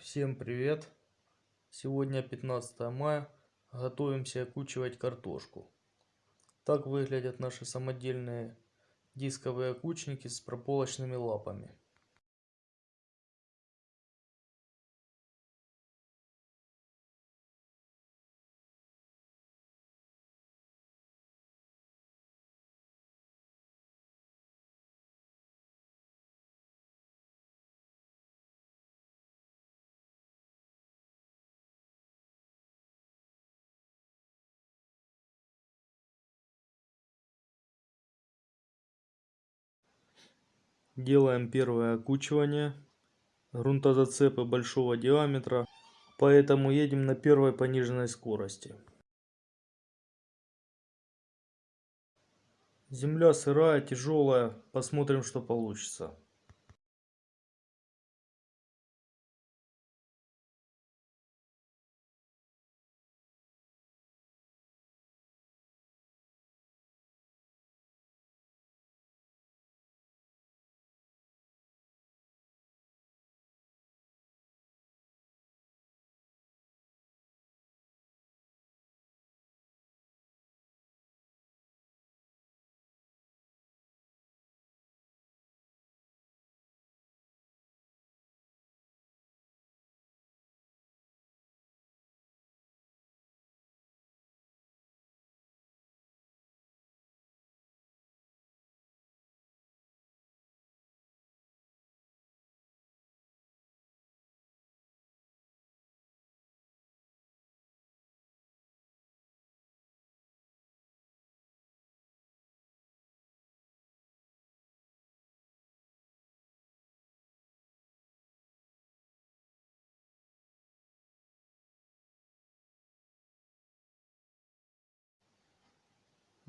Всем привет! Сегодня 15 мая. Готовимся окучивать картошку. Так выглядят наши самодельные дисковые окучники с прополочными лапами. Делаем первое окучивание. Грунтозацепы большого диаметра. Поэтому едем на первой пониженной скорости. Земля сырая, тяжелая. Посмотрим, что получится.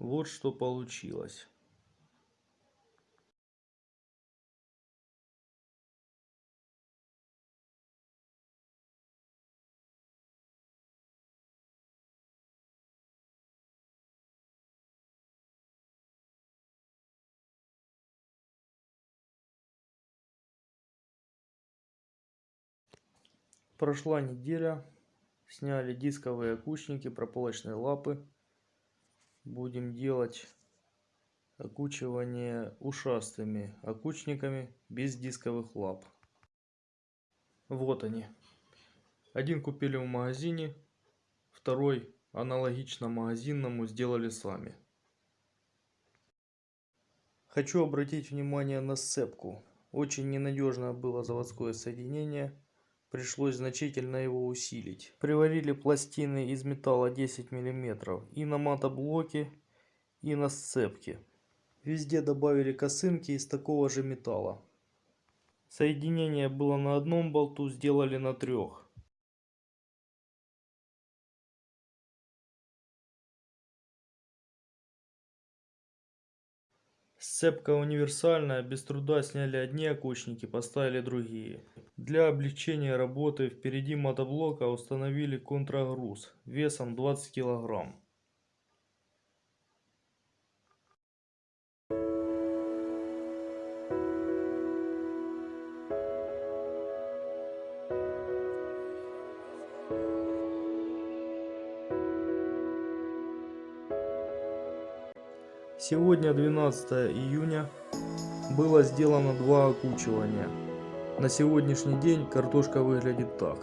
Вот что получилось. Прошла неделя, сняли дисковые окучники, прополочные лапы будем делать окучивание ушастыми окучниками без дисковых лап. Вот они. Один купили в магазине, второй аналогично магазинному сделали сами. Хочу обратить внимание на сцепку. Очень ненадежное было заводское соединение пришлось значительно его усилить. Приварили пластины из металла 10 мм и на мотоблоке, и на сцепке. Везде добавили косынки из такого же металла. Соединение было на одном болту, сделали на трех. Сцепка универсальная, без труда сняли одни окучники, поставили другие. Для облегчения работы впереди мотоблока установили контрагруз весом 20 килограмм. Сегодня 12 июня. Было сделано два окучивания. На сегодняшний день картошка выглядит так.